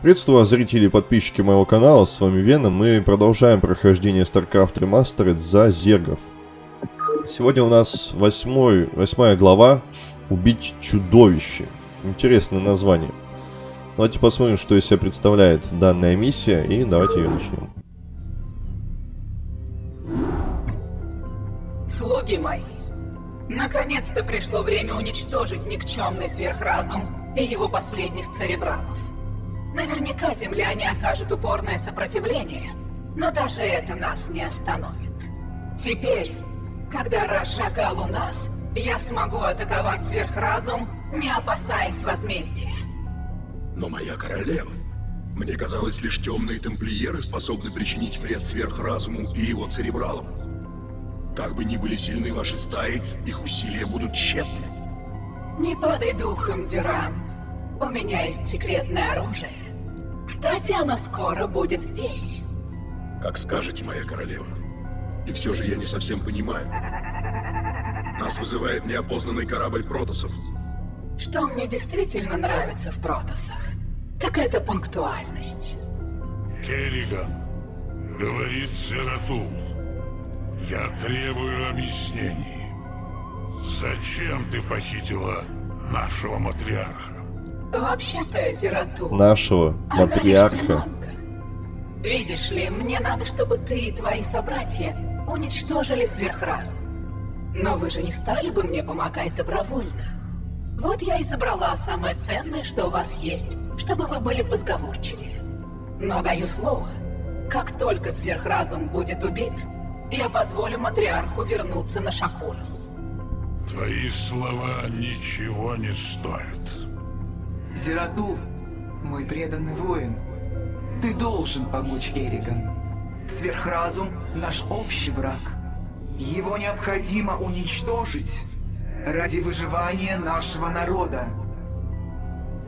Приветствую вас, зрители и подписчики моего канала, с вами Веном. Мы продолжаем прохождение StarCraft Remastered за зергов. Сегодня у нас восьмой, восьмая глава «Убить чудовище». Интересное название. Давайте посмотрим, что из себя представляет данная миссия, и давайте ее начнем. Слуги мои, наконец-то пришло время уничтожить никчемный сверхразум и его последних церебралов. Наверняка земляне окажут упорное сопротивление, но даже это нас не остановит. Теперь, когда разжигал у нас, я смогу атаковать сверхразум, не опасаясь возмездия. Но моя королева, мне казалось, лишь темные тамплиеры способны причинить вред сверхразуму и его церебралам. Как бы ни были сильны ваши стаи, их усилия будут тщетны. Не падай духом, Дюран. У меня есть секретное оружие. Кстати, оно скоро будет здесь. Как скажете, моя королева. И все же я не совсем понимаю. Нас вызывает неопознанный корабль Протосов. Что мне действительно нравится в Протосах, так это пунктуальность. Керриган, говорит Зератул, я требую объяснений. Зачем ты похитила нашего матриарха? Вообще-то, Зератул... Нашего матриарха. Видишь ли, мне надо, чтобы ты и твои собратья уничтожили сверхразум. Но вы же не стали бы мне помогать добровольно. Вот я и забрала самое ценное, что у вас есть, чтобы вы были позговорчивее. Но даю слово, как только сверхразум будет убит, я позволю матриарху вернуться на Шакурос. Твои слова ничего не стоят. Зерату, мой преданный воин, ты должен помочь Керриган. Сверхразум — наш общий враг. Его необходимо уничтожить ради выживания нашего народа.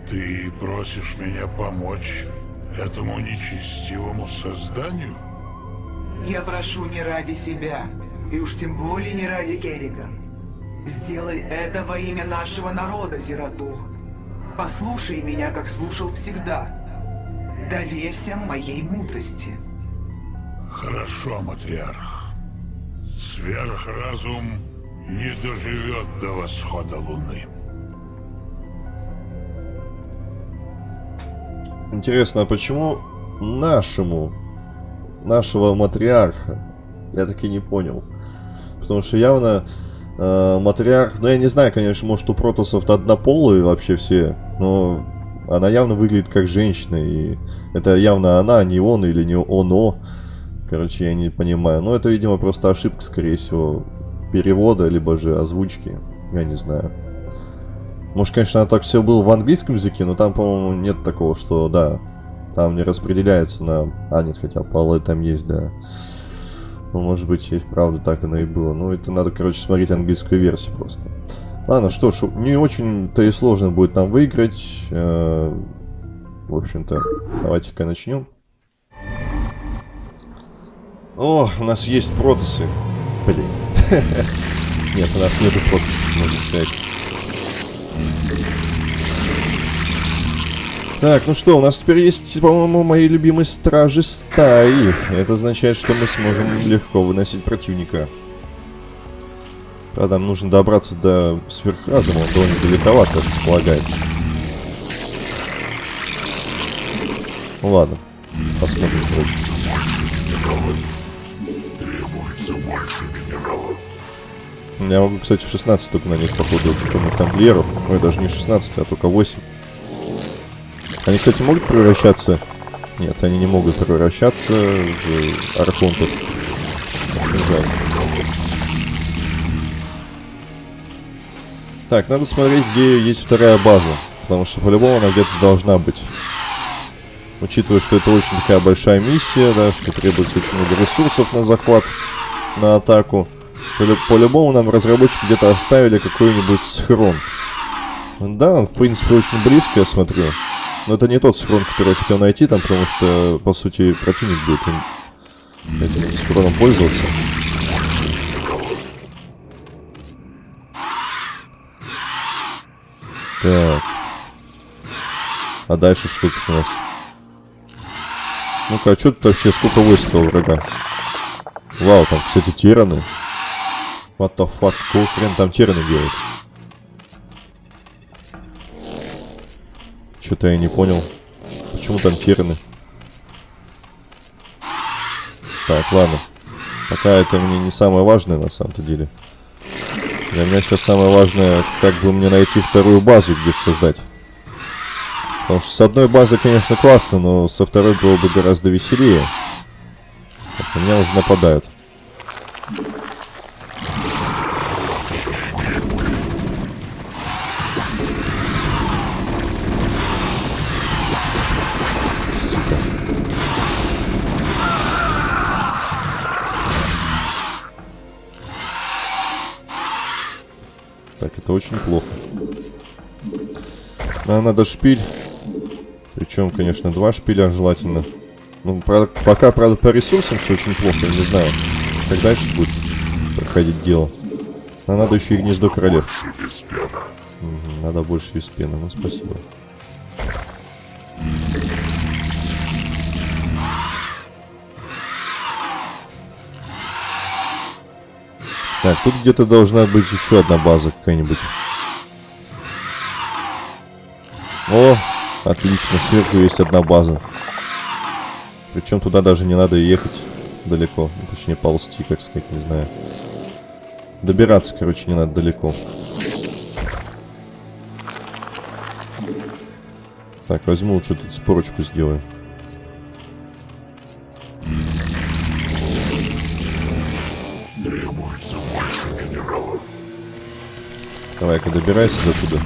Ты просишь меня помочь этому нечестивому созданию? Я прошу не ради себя, и уж тем более не ради Керриган. Сделай это во имя нашего народа, Зерату. Послушай меня, как слушал всегда. Доверься моей мудрости. Хорошо, матриарх. Сверхразум не доживет до восхода луны. Интересно, а почему нашему, нашего матриарха? Я так и не понял. Потому что явно э, матриарх, ну я не знаю, конечно, может у протосов однополые вообще все, но она явно выглядит как женщина, и это явно она, а не он или не оно. Короче, я не понимаю. Но это, видимо, просто ошибка, скорее всего, перевода, либо же озвучки. Я не знаю. Может, конечно, так все было в английском языке, но там, по-моему, нет такого, что, да, там не распределяется на... А, нет, хотя полы там есть, да. Ну, может быть, и вправду так оно и было. Ну, это надо, короче, смотреть английскую версию просто. Ладно, что ж, не очень-то и сложно будет нам выиграть. Э, В общем-то, давайте-ка начнем. О, у нас есть протосы. Блин. Нет, у нас нету протосов, можно сказать. Так, ну что, у нас теперь есть, по-моему, мои любимые стражи стаи. Это означает, что мы сможем легко выносить противника. Правда, нам нужно добраться до сверхразума, он довольно далековато располагается. Ну ладно, посмотрим, минералов. Я могу, кстати, 16 только нанять, походу, темных тамплиеров. Ой, даже не 16, а только 8. Они, кстати, могут превращаться... Нет, они не могут превращаться в архонтов. Так, надо смотреть, где есть вторая база. Потому что по-любому она где-то должна быть. Учитывая, что это очень такая большая миссия, да, что требуется очень много ресурсов на захват, на атаку. Полю- По-любому нам разработчики где-то оставили какой-нибудь схрон. Да, он, в принципе, очень близко, я смотрю. Но это не тот схрон, который я хотел найти там, потому что, по сути, противник будет им, этим схроном пользоваться. Так. А дальше что тут у нас? Ну-ка, а что тут вообще сколько войск у врага? Вау, там, кстати, тираны. What the fuck, какого хрена там тираны делают? Что-то я не понял. Почему там тираны? Так, ладно. Пока это мне не самое важное на самом-то деле. Для меня сейчас самое важное, как бы мне найти вторую базу, где создать. Потому что с одной базы, конечно, классно, но со второй было бы гораздо веселее. Так, на меня уже нападают. Это очень плохо. Нам надо шпиль. Причем, конечно, два шпиля желательно. Ну, правда, пока, правда, по ресурсам все очень плохо, не знаю. Как дальше будет проходить дело. А надо еще и гнездо королев. Надо больше виспена, ну спасибо. Так, тут где-то должна быть еще одна база какая-нибудь. О, отлично, сверху есть одна база. Причем туда даже не надо ехать далеко. Точнее, ползти, как сказать, не знаю. Добираться, короче, не надо далеко. Так, возьму лучше тут спорочку сделаю. Давай-ка добирайся до туда.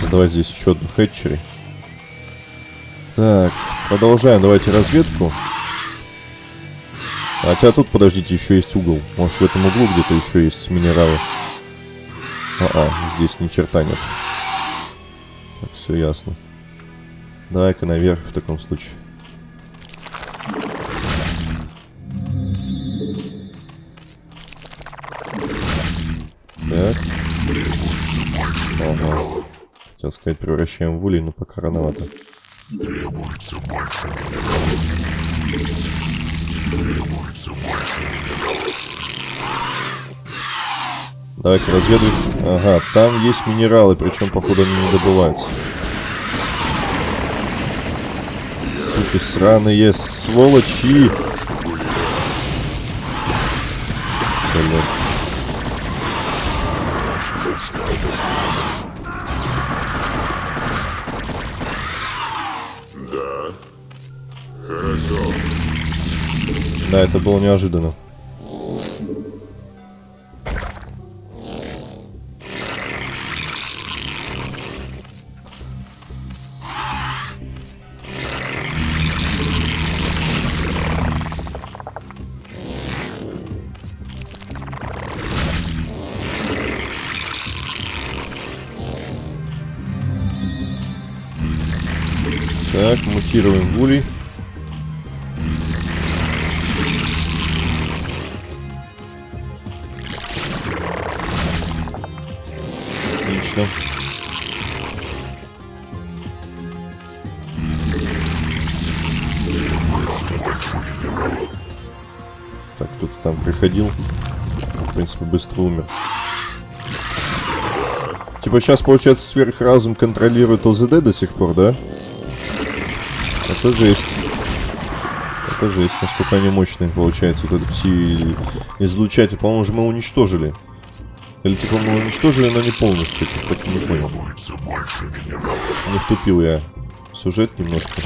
Создавай здесь еще одну хэтчери. Так, продолжаем. Давайте разведку. Хотя тут, подождите, еще есть угол. Может, в этом углу где-то еще есть минералы. А-а, здесь ни черта нет. Так, все ясно. Давай-ка наверх в таком случае. Ага. Хотел сказать, превращаем в улей, но пока рановато. Давай-ка разведывай. Ага, там есть минералы, причем, походу, они не добываются. Суки сраные, сволочи! Блин. Да, это было неожиданно. Так, мутируем гулей. Приходил. В принципе, быстро умер. Типа сейчас, получается, сверхразум контролирует ОЗД до сих пор, да? Это жесть. Это жесть, насколько они мощные, получается, вот этот пси-излучатель. По-моему, же мы уничтожили. Или типа мы уничтожили, но не полностью, что-то не понял. Не втупил я сюжет немножко.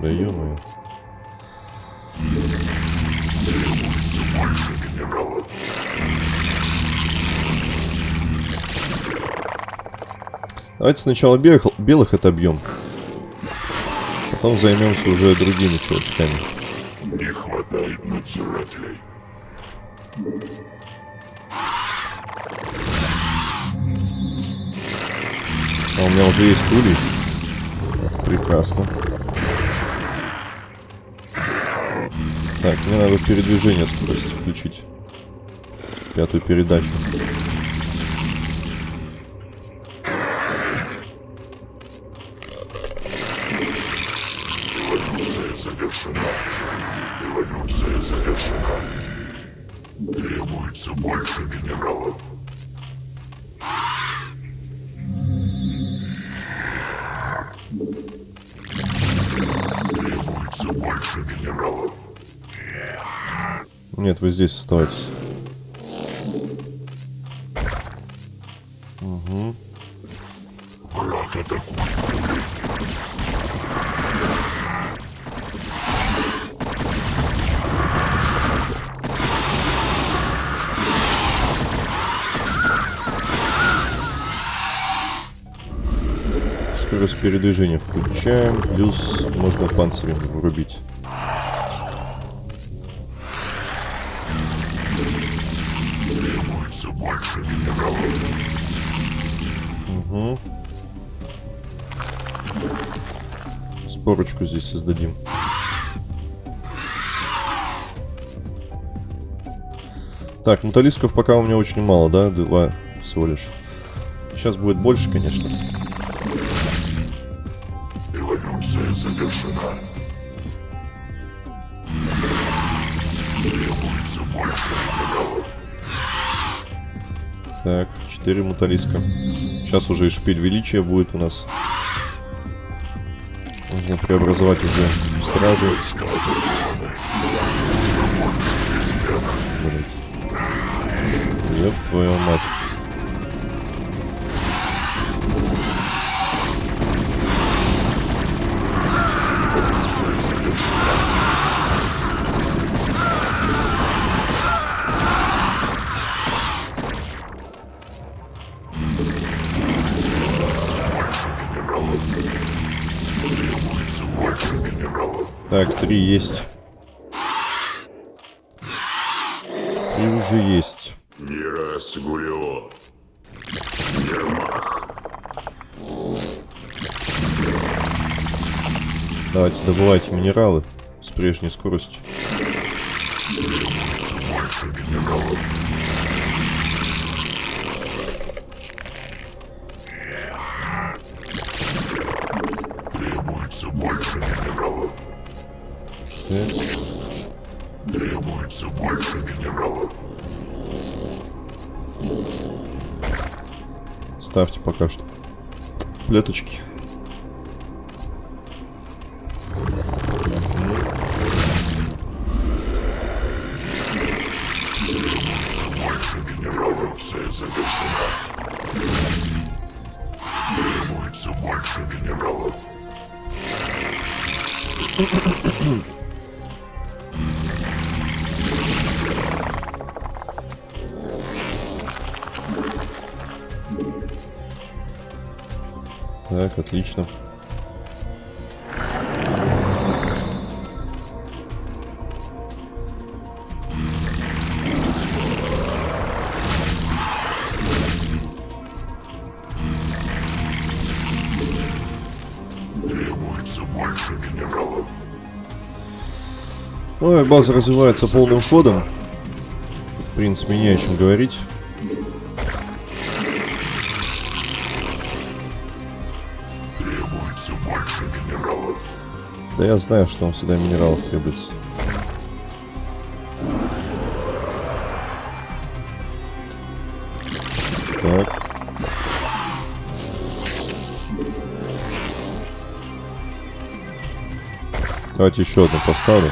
Да ё Давайте сначала белых, белых отобьем. Потом займемся уже другими чувачками. Не хватает надзирателей. А у меня уже есть улей. Это прекрасно. Так, мне надо передвижение скорости включить. Пятую передачу. Оставайтесь. Угу. Скорость передвижения включаем. Плюс можно панцирем врубить. Спорочку здесь создадим. Так, муталисков пока у меня очень мало, да? Два всего лишь. Сейчас будет больше, конечно. Эволюция завершена. Требуется больше. Так, 4 муталиска. Сейчас уже и шпиль величия будет у нас. Нужно преобразовать уже в стражи. Блять. Ёб твою мать. Три есть. Три уже есть. Не раз Гулио. Ермах. Давайте добывайте минералы с прежней скоростью. Требуется Плеточки. Эволюция завершена. Отлично. Минералов. Ой, база развивается полным ходом. В принципе, не о чем говорить. Да я знаю, что вам всегда минералов требуется. Так. Давайте еще одну поставлю.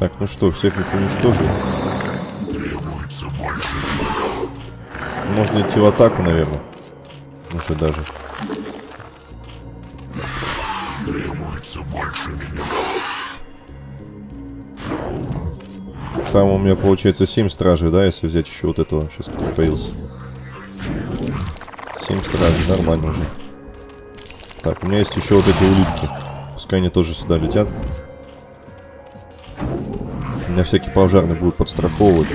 Так, ну что, всех их уничтожили. Можно идти в атаку, наверное. Уже даже. Требуется больше минералов. Там у меня получается 7 стражей, да, если взять еще вот этого, сейчас который появился. 7 стражей, нормально уже. Так, у меня есть еще вот эти улитки. Пускай они тоже сюда летят. Меня всякие пожарные будут подстраховывать.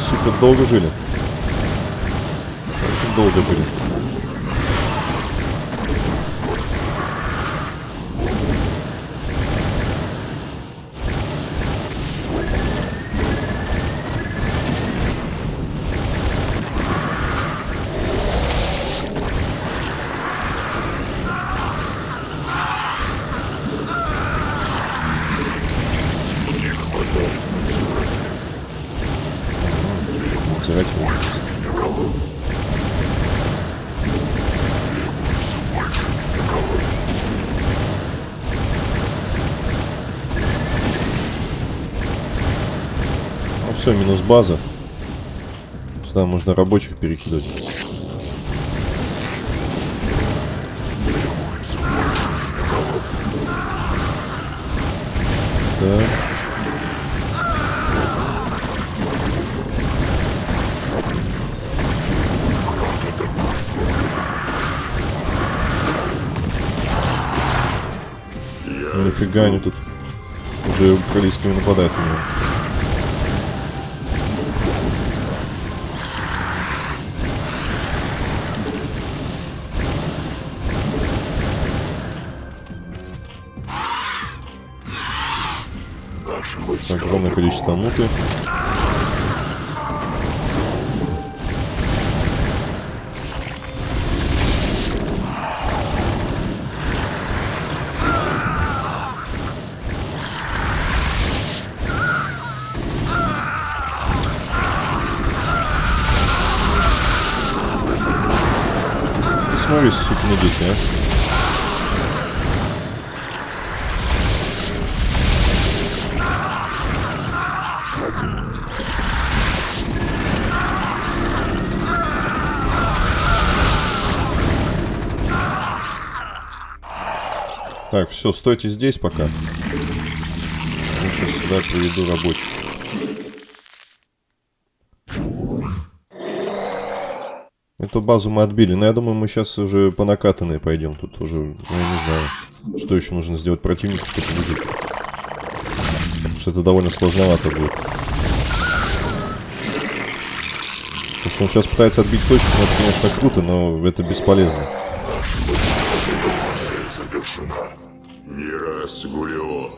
Сука, долго жили. Очень долго жили. Все, минус база. Сюда можно рабочих перекидывать. Так. Нифига они тут уже украинскими нападают на него. Количество муты. Ты смотри, сукины дети, а. Все, стойте здесь пока. Я сейчас сюда приведу рабочих. Эту базу мы отбили, но я думаю, мы сейчас уже по накатанной пойдем. Тут уже, ну, я не знаю, что еще нужно сделать противнику, чтобы выжить. Потому что это довольно сложновато будет. Потому что он сейчас пытается отбить точку, но это, конечно, круто, но это бесполезно. Не раз Гулио.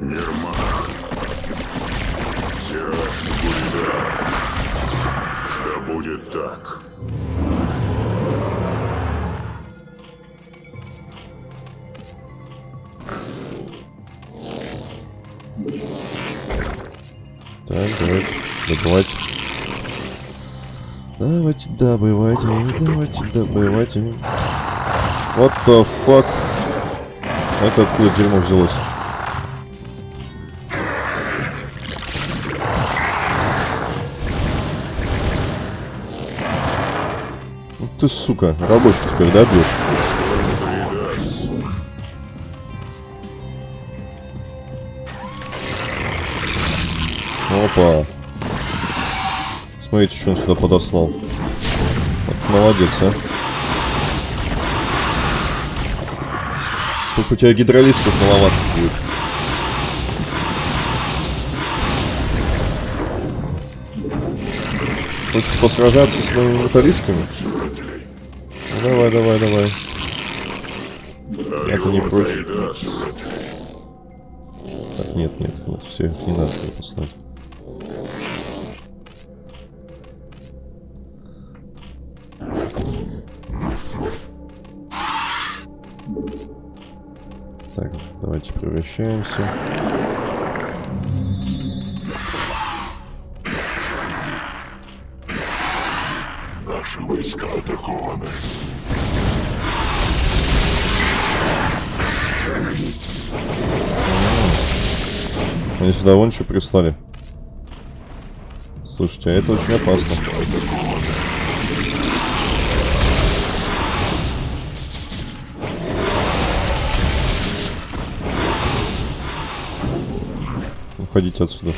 Нирмах. Тираж Гулида. Да будет так. Так, давайте добывать. Давайте добывайте, давайте добывайте. What the fuck? Это откуда дерьмо взялось? Ну Ты, сука, рабочих теперь, да, бьешь? Опа. Смотрите, что он сюда подослал. Вот, молодец, а. Только у тебя гидролисков маловато будет. Хочешь посражаться с моими металлисками? Ну, давай, давай, давай. Я-то не прочь. Так, нет, нет, нет, все, не надо туда послать. Наши войска атакованы. Они сюда вон что прислали. Слушайте, а это очень опасно. Уходить отсюда.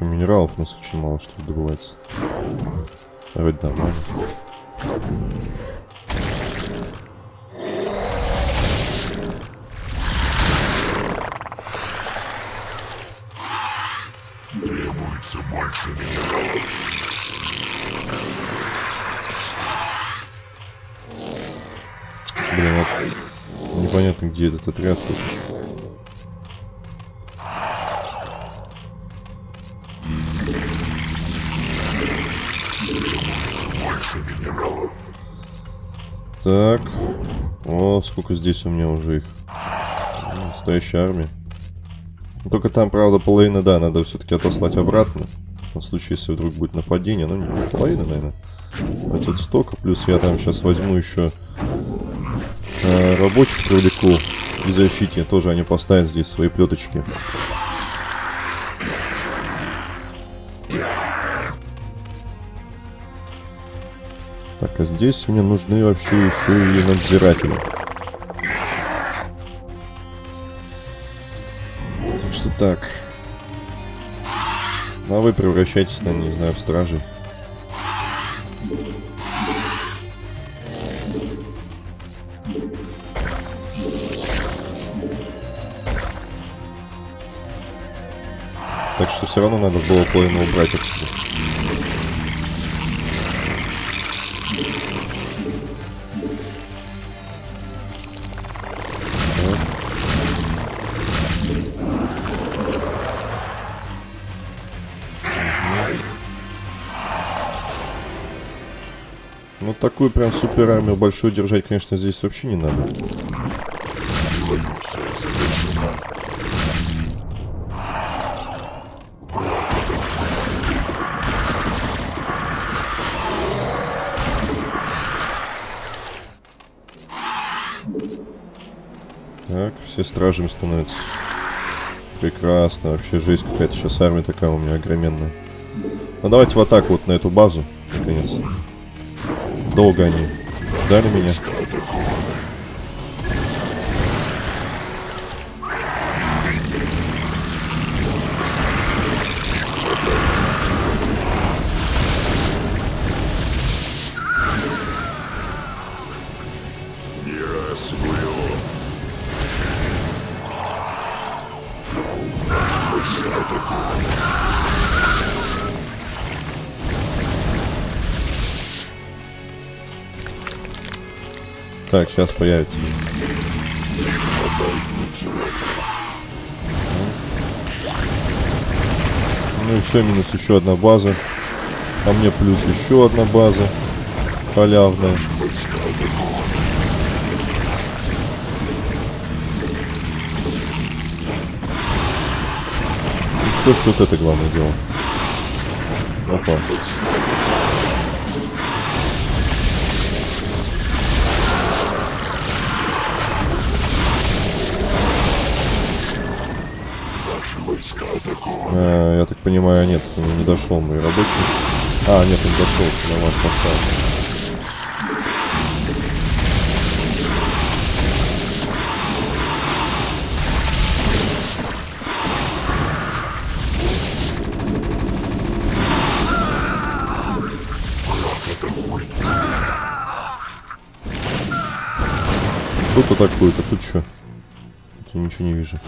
Что, минералов у нас очень мало что добывается. Вроде нормально. Требуется больше минералов. Блин, вот непонятно, где этот отряд. тут. Так. О, сколько здесь у меня уже их. Настоящая армия. Ну, Только там, правда, половина, да, надо все-таки отослать обратно. На случай, если вдруг будет нападение. Ну, не половина, наверное. Хватит столько. Плюс я там сейчас возьму еще э, рабочих привлеку к защите. Тоже они поставят здесь свои плеточки. Так, а здесь мне нужны вообще еще и надзиратели. Так что так. Ну, а вы превращайтесь, наверное, не знаю, в стражей. Так что все равно надо было половину убрать отсюда. Такую прям супер армию большую держать, конечно, здесь вообще не надо. Так, все стражами становятся. Прекрасно, вообще жесть какая-то сейчас армия такая у меня огроменная. Ну давайте в атаку вот на эту базу, наконец. Долго они ждали меня. Так, сейчас появится. Ну и все, минус еще одна база. А мне плюс еще одна база. Халявная. Ну что ж тут это главное дело? Опа. А, я так понимаю, нет, не дошел мой рабочий. А, нет, он дошел, все нормально поставил. Тут атакует, а тут что? Тут я ничего не вижу.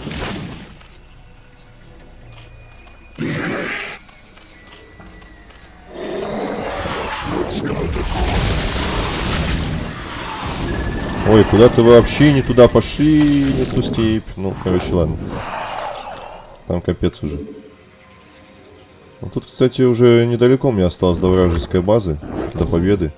Ой, куда-то вообще не туда пошли, не ту степь. Ну, короче, ладно. Там капец уже. Ну, тут, кстати, уже недалеко мне осталось до вражеской базы, до победы.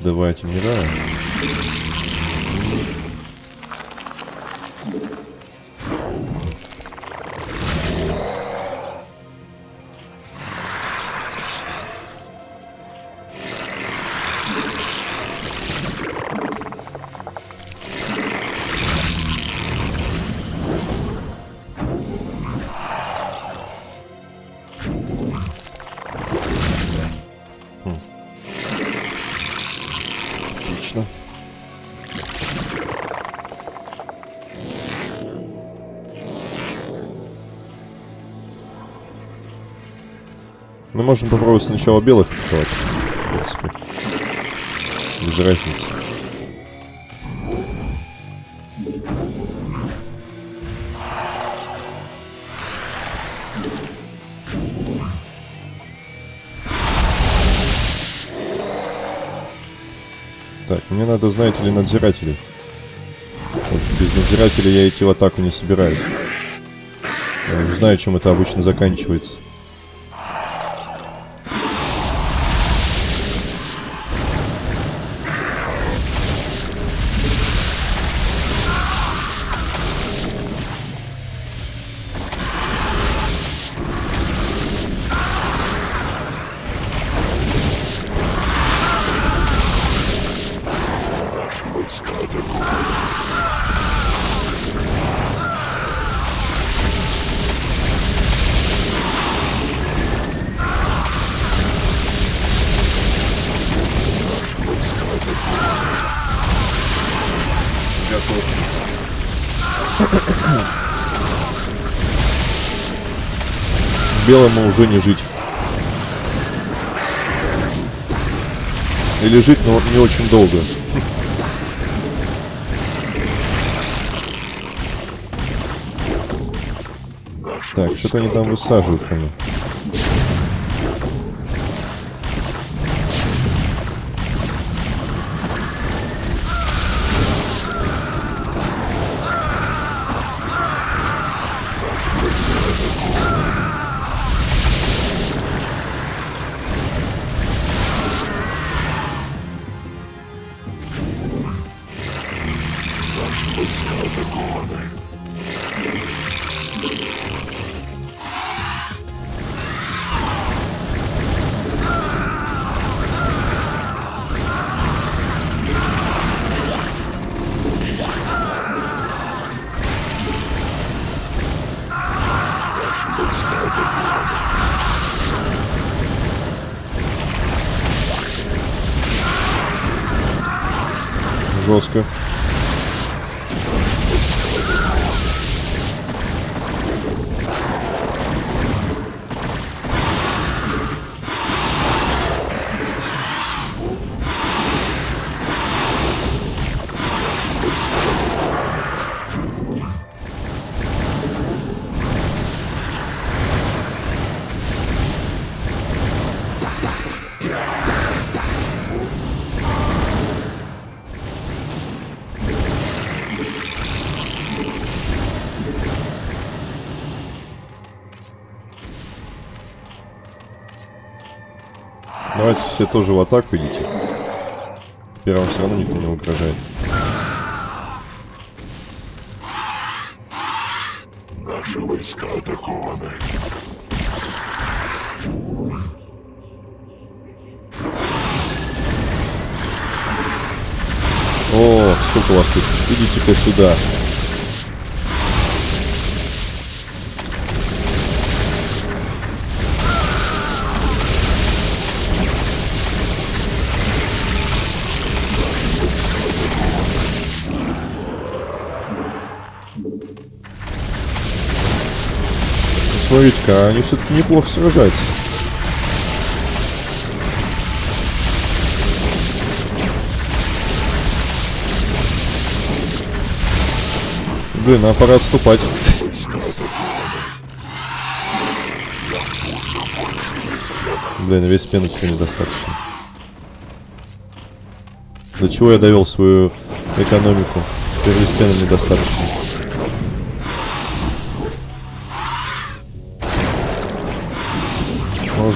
Давайте мира. Мы можем попробовать сначала белых атаковать. В принципе. Без разницы. Так, мне надо, знаете ли, надзирателей. Потому без надзирателей я идти в атаку не собираюсь. Я уже знаю, чем это обычно заканчивается. Белому уже не жить. Или жить, но не очень долго. Так, что-то они там высаживают ко Давайте все тоже в атаку идите. Теперь вам все равно никто не угрожает. Наши войска атакованы. О, сколько вас тут. Идите-ка сюда. Смотрите-ка, они все-таки неплохо сражаются. Блин, нам пора отступать. Блин, весь пены теперь недостаточно. До чего я довел свою экономику? Теперь весь пены недостаточно.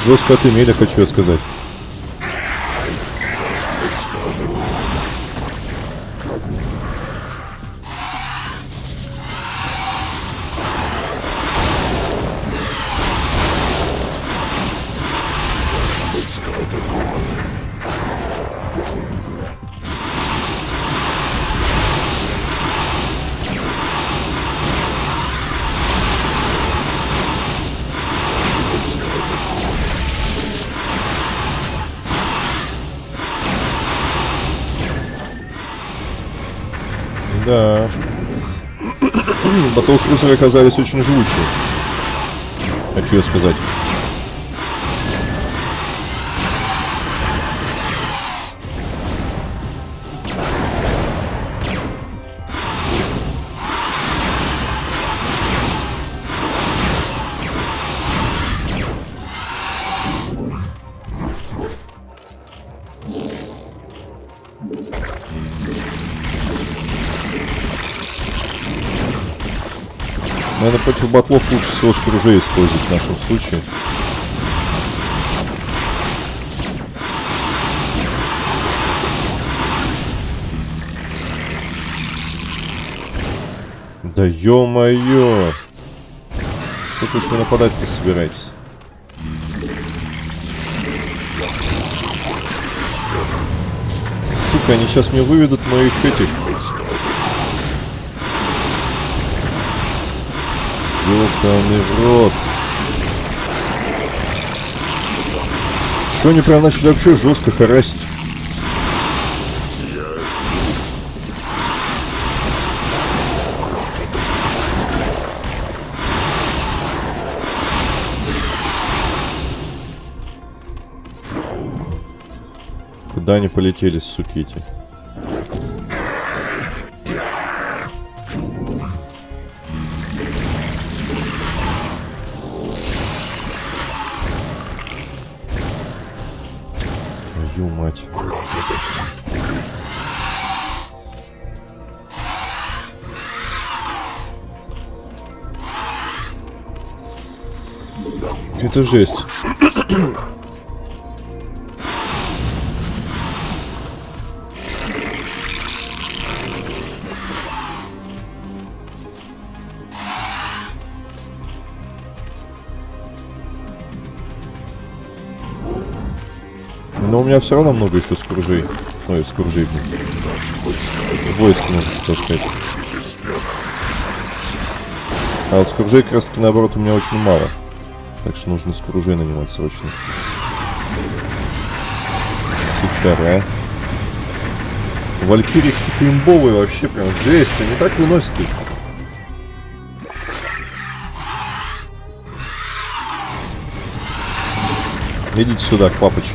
Жестко отымели, хочу сказать. Батлкрузеры оказались очень живучие. Хочу я сказать. Батлов лучше всего скружей использовать в нашем случае. Да ё-моё! Сколько уж вы нападать-то собираетесь? Сука, они сейчас мне выведут моих этих Ёбаный в рот. Что они прям начали вообще жестко харасить? Куда они полетели, суки эти? Это жесть. Но у меня все равно много еще скружей. Ой, скружей. Войск, можно хотел сказать. А вот скружей таки наоборот у меня очень мало. Так что нужно скружей нанимать срочно. Сучара. Валькирии какие-то имбовые вообще, прям жесть. Они так выносят их. Идите сюда, к папочке.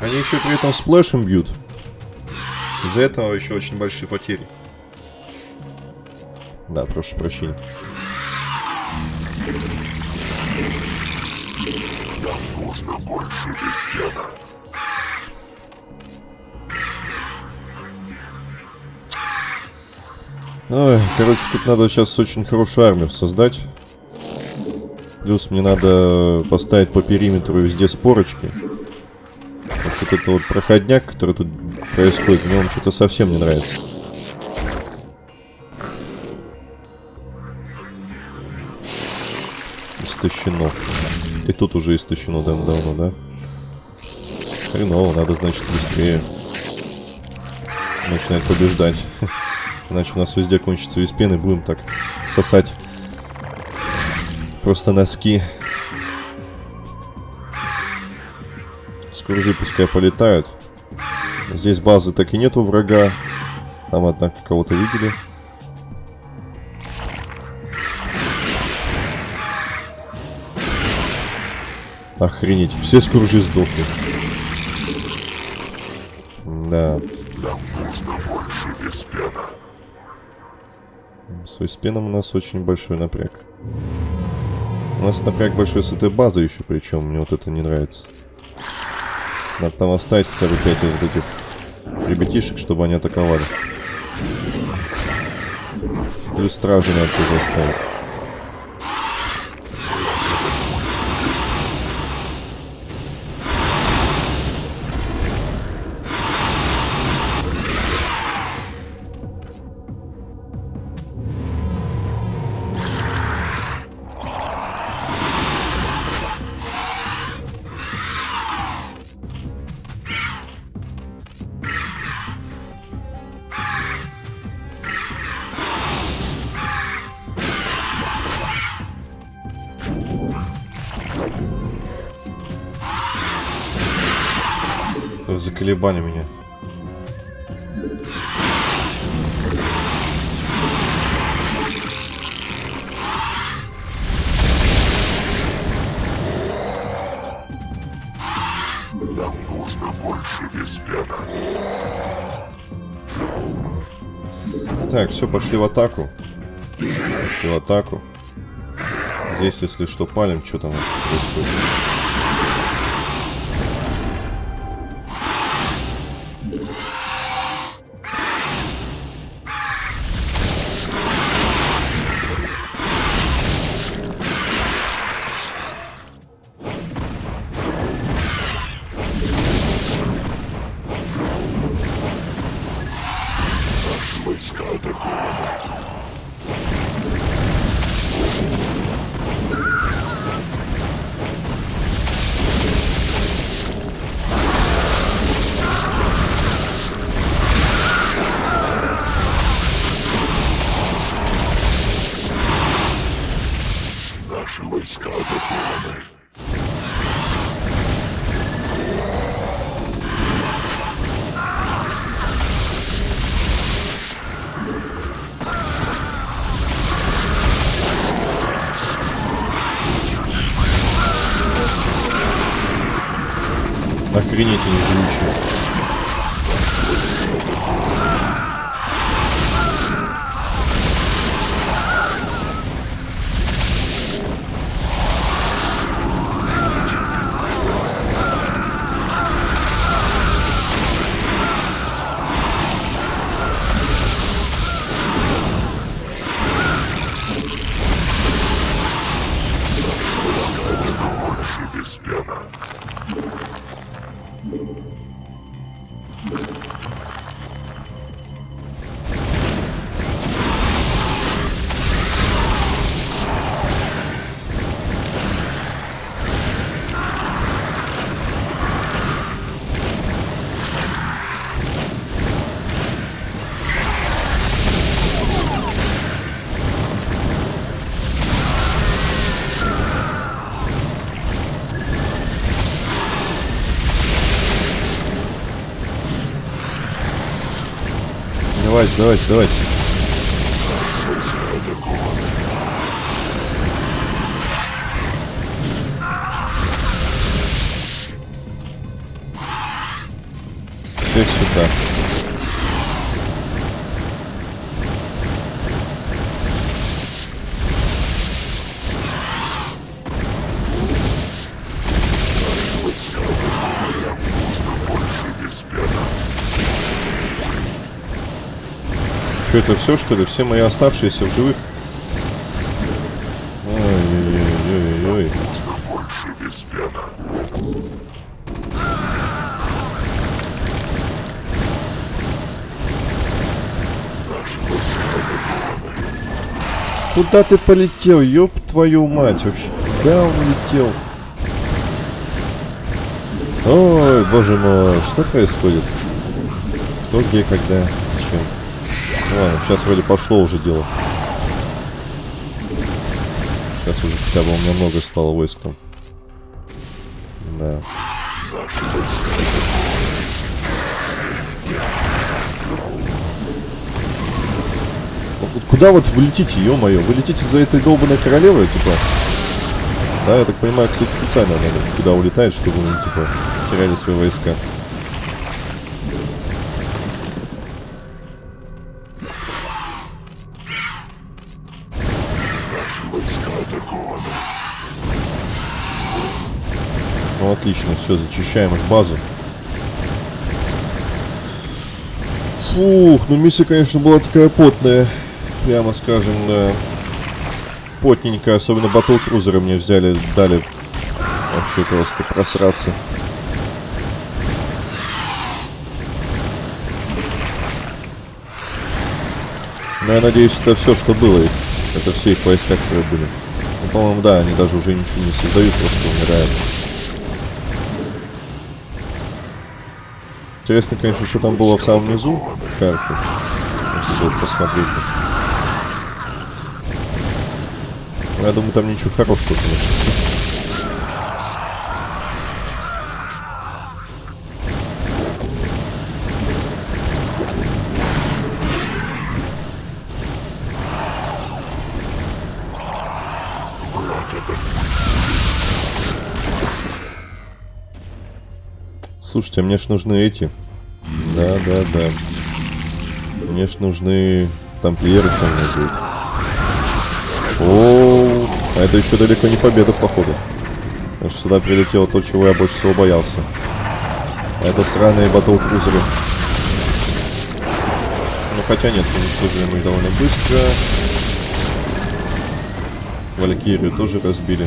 Они еще при этом сплэшем бьют. Из-за этого еще очень большие потери. Да, прошу прощения. Ой, короче, тут надо сейчас очень хорошую армию создать. Плюс мне надо поставить по периметру везде спорочки. Вот это вот проходняк, который тут происходит, мне он что-то совсем не нравится. Истощено. И тут уже истощено давно, да? Хреново, надо, значит, быстрее начинать побеждать. Иначе у нас везде кончится весь пен, и будем так сосать просто носки. Скружи пускай полетают. Здесь базы так и нету врага. Там, однако, кого-то видели. Охренеть, все скружи сдохли. Да. С виспеном у нас очень большой напряг. У нас напряг большой с этой базой еще, причем мне вот это не нравится. Надо там оставить хотя бы 5 вот этих ребятишек, чтобы они атаковали. Или стражи надо тоже оставить. Заколебали меня. Так, все, пошли в атаку. Пошли в атаку. Здесь, если что, палим, что там вообще происходит. Охренеть Давайте, давайте. Всех сюда. Что это все, что ли? Все мои оставшиеся в живых? Ой-ой-ой-ой-ой. Куда ты полетел, ёб твою мать вообще? Куда он летел? Ой, боже мой, что происходит? Кто, где, когда? Ладно, сейчас вроде пошло уже дело. Сейчас уже хотя бы у меня много стало войск там. Да. Куда вот вы летите, ё-моё? Вы летите за этой долбанной королевой, типа? Да, я так понимаю, кстати, специально надо куда улетает, чтобы, ну, типа, теряли свои войска. Ну, отлично, все, зачищаем их базу. Фух, ну миссия, конечно, была такая потная. Прямо скажем, да. Потненькая, особенно батл-крузеры мне взяли, дали вообще просто просраться. Но я надеюсь, это все, что было. Это все их войска, которые были. Ну, по-моему, да, они даже уже ничего не создают, просто умирают. Интересно, конечно, что там было в самом низу карты. Посмотреть. Я думаю, там ничего хорошего, конечно. Слушайте, мне ж нужны эти. Да, да, да. Мне ж нужны тамплиеры там будут. О, а это еще далеко не победа, походу. Потому что сюда прилетело то, чего я больше всего боялся. Это сраные батл-крузеры. Ну, хотя нет, уничтожили мы их довольно быстро. Валькирию тоже разбили.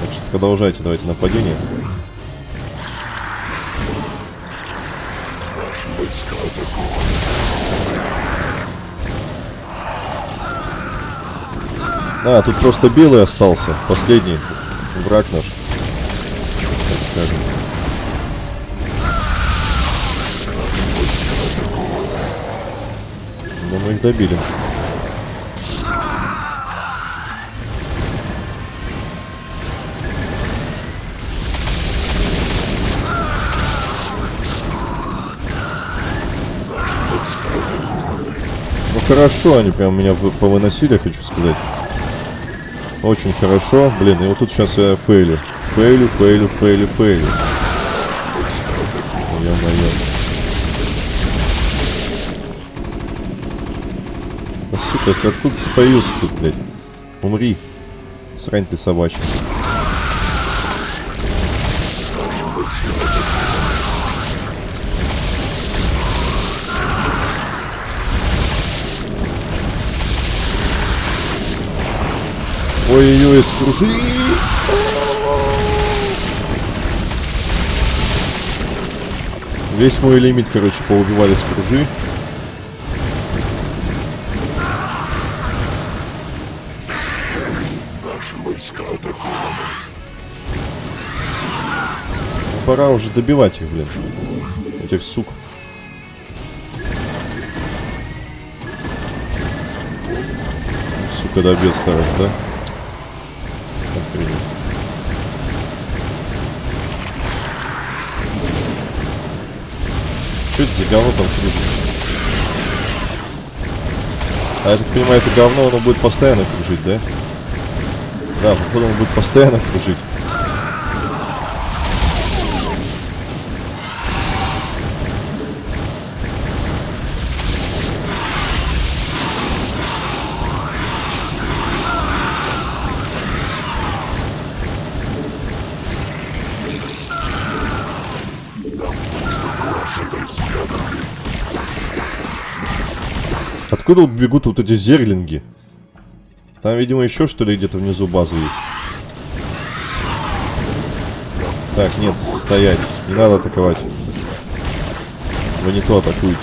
Так что продолжайте, давайте нападение. А, тут просто белый остался. Последний враг наш. Так скажем. Но мы их добили. Ну хорошо, они прям меня вы- повыносили, хочу сказать. Очень хорошо. Блин, и вот тут сейчас я фейлю. Фейлю, фейлю, фейлю, фейлю. Ё-моё. Сука, откуда ты появился тут, блядь? Умри. Срань ты собачья. Ой-ой-ой, скружи. Весь мой лимит, короче, поубивали скружи. Ну, Пора уже добивать их, блин. Этих сук. Сука, добил старых, да? Охренеть. Что это за говно там кружит? А я так понимаю, это говно, оно будет постоянно кружить, да? Да, походу оно будет постоянно кружить. Откуда бегут вот эти зерлинги? Там, видимо, еще что ли где-то внизу базы есть. Так, нет, стоять. Не надо атаковать. Вы не то атакуете.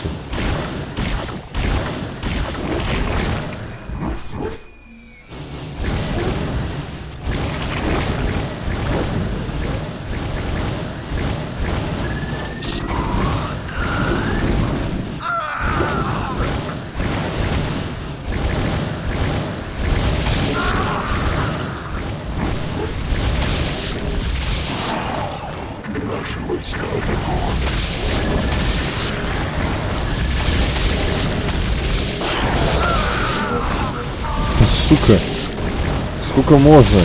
Сколько можно?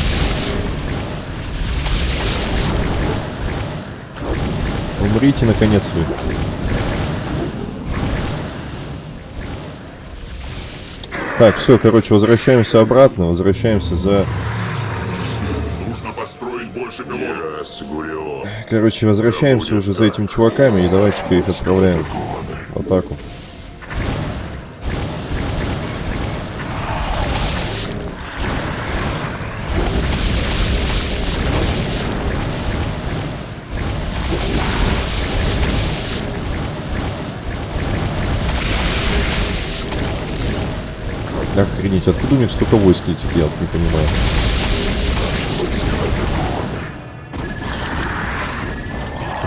Умрите, наконец, вы. Так, все, короче, возвращаемся обратно. Возвращаемся за... Нужно построить больше. Короче, возвращаемся уже за этими чуваками и давайте-ка их отправляем в атаку. Охренеть, откуда у них столько войск летит, я вот не понимаю.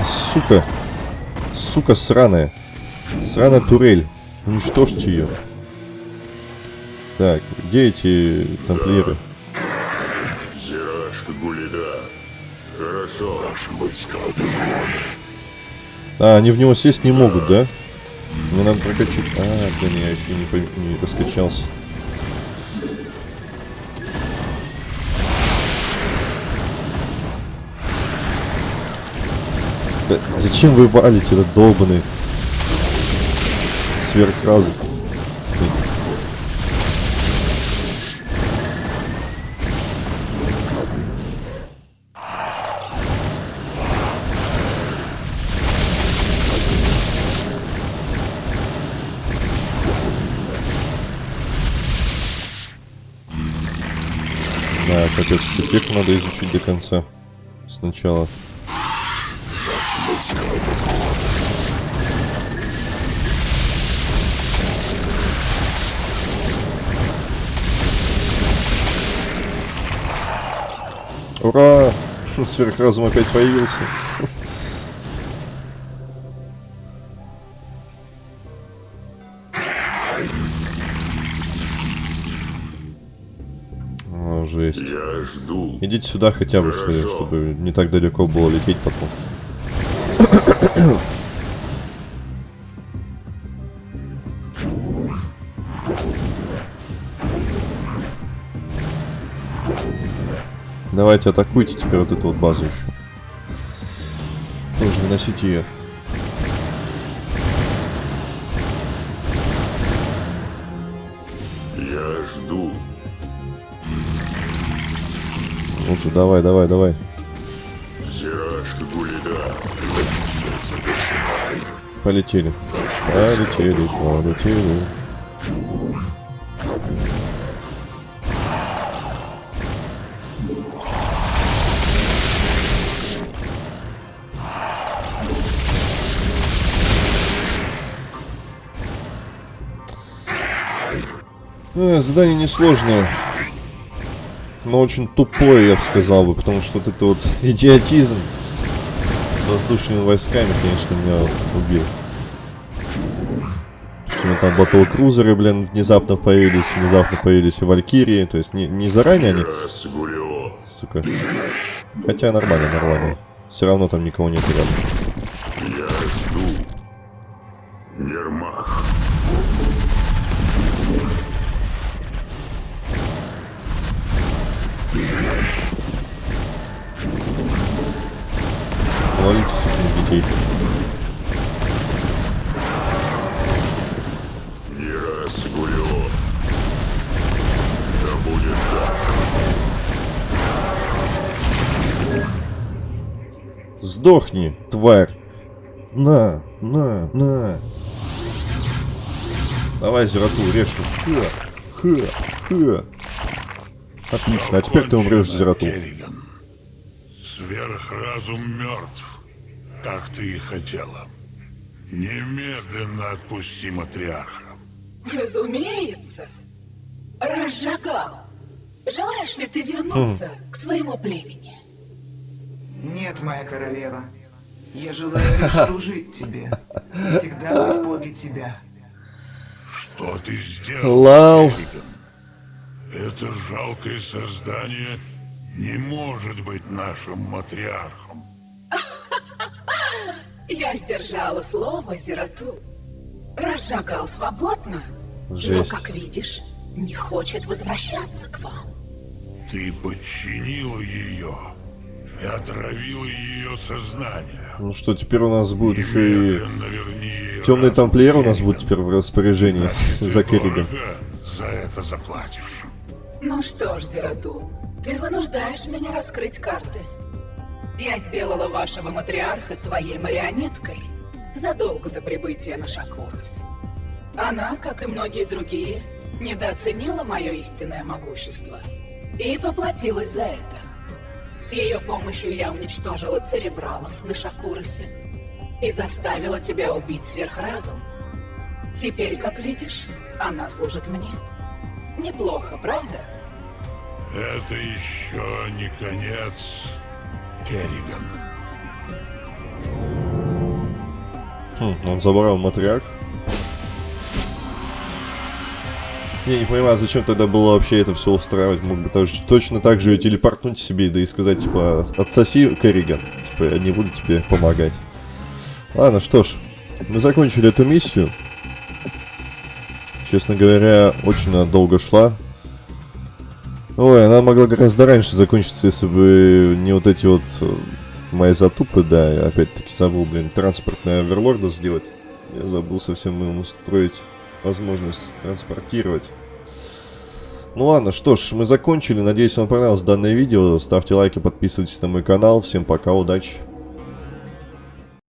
Сука. Сука сраная. Сраная турель. Уничтожьте ее. Так, где эти тамплиеры? Зирашка Гулида. Хорошо. А, они в него сесть не могут, да? Мне надо прокачать. А, блин, я еще не, по- не раскачался. Да зачем вы валите этот долбанный сверхразум? Да, капец, еще надо изучить до конца. Сначала. Ура! Сверхразум опять появился. О, жесть. Я жду. Идите сюда хотя бы, что чтобы не так далеко было лететь потом. Давайте атакуйте теперь вот эту вот базу еще. Тоже выносите ее. Я жду. Лучше давай, давай, давай. Гулида. Полетели. Полетели, полетели. Задание несложное. Но очень тупое, я бы сказал бы, потому что вот это вот идиотизм с воздушными войсками, конечно, меня убил. Почему там батл-крузеры, блин, внезапно появились, внезапно появились и валькирии, то есть не, не заранее они, сука. Хотя нормально, нормально. Все равно там никого нет рядом. Ловите сукин детей. Не раз. Да будет так. Сдохни, тварь! На, на, на! Давай, Зерату, режь. Ха, ха, ха. Отлично, а теперь ты умрешь. Керриган. Сверхразум мертв, как ты и хотела. Немедленно отпусти матриарха. Разумеется. Разжигал. Желаешь ли ты вернуться к своему племени? Нет, моя королева. Я желаю лишь служить тебе. Всегда быть подле тебя. Что ты сделал, Лау. Это жалкое создание не может быть нашим матриархом. Я сдержала слово Зерату. Разжигал свободно, Жесть. но, как видишь, не хочет возвращаться к вам. Ты подчинила ее и отравила ее сознание. Ну что, теперь у нас будет еще и... Темный тамплиер у нас будет теперь в распоряжении за Керриган. за это заплатишь. Ну что ж, Зерату, ты вынуждаешь меня раскрыть карты. Я сделала вашего матриарха своей марионеткой задолго до прибытия на Шакурус. Она, как и многие другие, недооценила мое истинное могущество и поплатилась за это. С ее помощью я уничтожила церебралов на Шакурусе и заставила тебя убить сверхразум. Теперь, как видишь, она служит мне. Неплохо, правда? Это еще не конец, Керриган. Хм, он забрал матриарх. Я не понимаю, зачем тогда было вообще это все устраивать. Мог бы тоже точно так же телепортнуть себе, да и сказать, типа, отсоси Керриган. Типа, я не буду тебе помогать. Ладно, что ж, мы закончили эту миссию. Честно говоря, очень долго шла. Ой, она могла гораздо раньше закончиться, если бы не вот эти вот э, мои затупы, да, опять-таки забыл, блин, транспортный оверлорда сделать. Я забыл совсем им устроить возможность транспортировать. Ну ладно, что ж, мы закончили. Надеюсь, вам понравилось данное видео. Ставьте лайки, подписывайтесь на мой канал. Всем пока, удачи.